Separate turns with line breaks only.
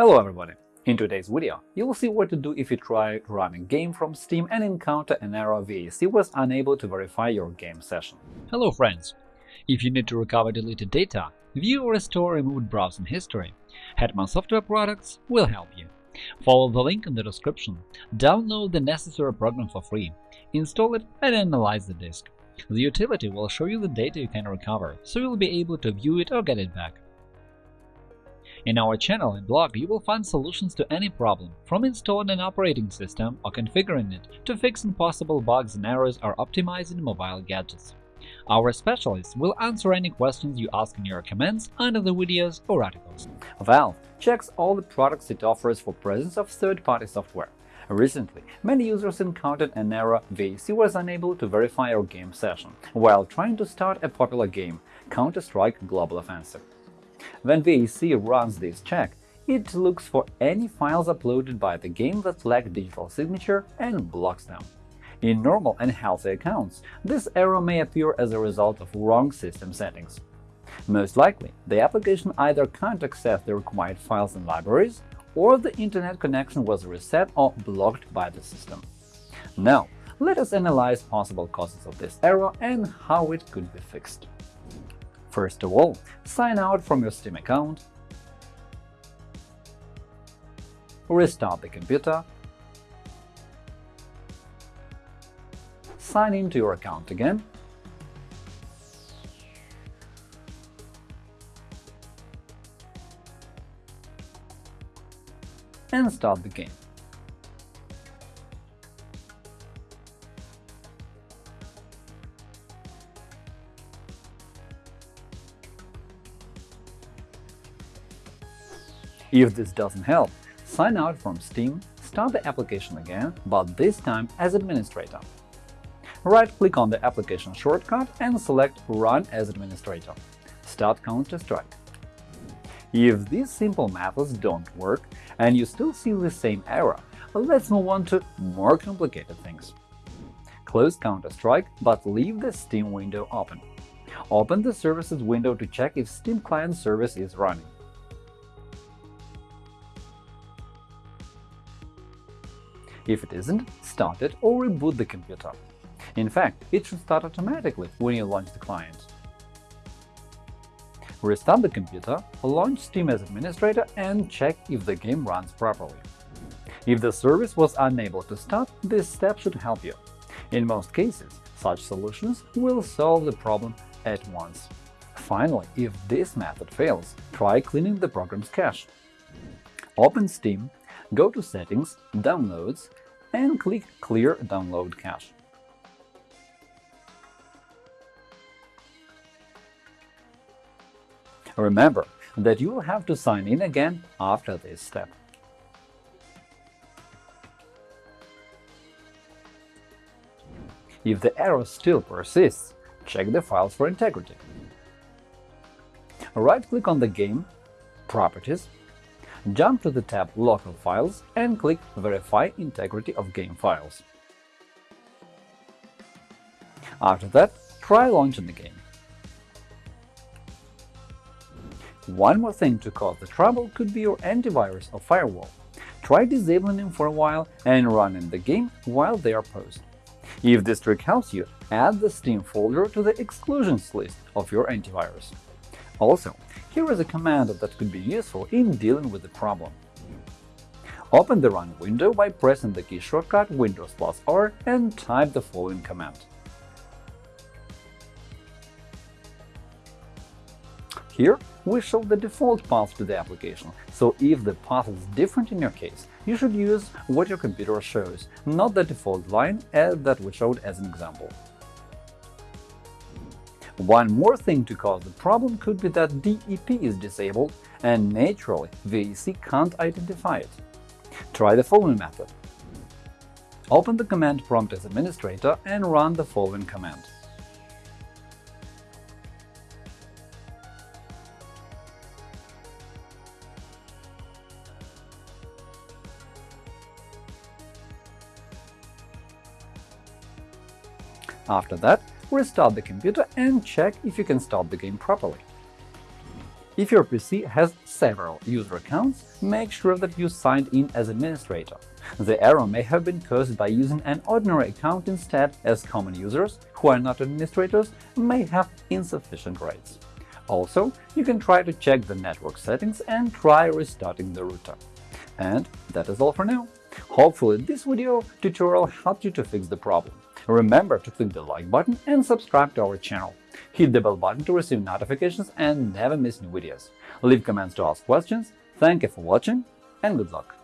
Hello everybody! In today's video, you will see what to do if you try to run a game from Steam and encounter an error VAC was unable to verify your game session.
Hello friends! If you need to recover deleted data, view or restore removed browsing history, Hetman Software Products will help you. Follow the link in the description, download the necessary program for free, install it and analyze the disk. The utility will show you the data you can recover, so you'll be able to view it or get it back. In our channel and blog, you will find solutions to any problem, from installing an operating system or configuring it to fixing possible bugs and errors or optimizing mobile gadgets. Our specialists will answer any questions you ask in your comments under the videos or articles.
Valve checks all the products it offers for presence of third-party software. Recently, many users encountered an error VAC was unable to verify your game session while trying to start a popular game, Counter-Strike Global Offensive. When VAC runs this check, it looks for any files uploaded by the game that lack digital signature and blocks them. In normal and healthy accounts, this error may appear as a result of wrong system settings. Most likely, the application either can't access the required files and libraries, or the Internet connection was reset or blocked by the system. Now, let us analyze possible causes of this error and how it could be fixed. First of all, sign out from your Steam account, restart the computer, sign into your account again, and start the game. If this doesn't help, sign out from Steam, start the application again, but this time as administrator. Right-click on the application shortcut and select Run as administrator. Start Counter-Strike. If these simple methods don't work and you still see the same error, let's move on to more complicated things. Close Counter-Strike, but leave the Steam window open. Open the Services window to check if Steam Client service is running. If it isn't, start it or reboot the computer. In fact, it should start automatically when you launch the client. Restart the computer, launch Steam as administrator and check if the game runs properly. If the service was unable to start, this step should help you. In most cases, such solutions will solve the problem at once. Finally, if this method fails, try cleaning the program's cache. Open Steam go to Settings, Downloads, and click Clear Download Cache. Remember that you will have to sign in again after this step. If the error still persists, check the files for integrity. Right-click on the game, Properties, Jump to the tab Local files and click Verify integrity of game files. After that, try launching the game. One more thing to cause the trouble could be your antivirus or firewall. Try disabling them for a while and running the game while they are paused. If this trick helps you, add the Steam folder to the exclusions list of your antivirus. Also, here is a command that could be useful in dealing with the problem. Open the Run window by pressing the key shortcut Windows plus R and type the following command. Here we show the default path to the application, so if the path is different in your case, you should use what your computer shows, not the default line that we showed as an example. One more thing to cause the problem could be that DEP is disabled and naturally VAC can't identify it. Try the following method. Open the command prompt as administrator and run the following command. After that, restart the computer and check if you can start the game properly. If your PC has several user accounts, make sure that you signed in as administrator. The error may have been caused by using an ordinary account instead, as common users, who are not administrators, may have insufficient rights. Also, you can try to check the network settings and try restarting the router. And that is all for now. Hopefully, this video tutorial helped you to fix the problem. Remember to click the like button and subscribe to our channel. Hit the bell button to receive notifications and never miss new videos. Leave comments to ask questions. Thank you for watching and good luck!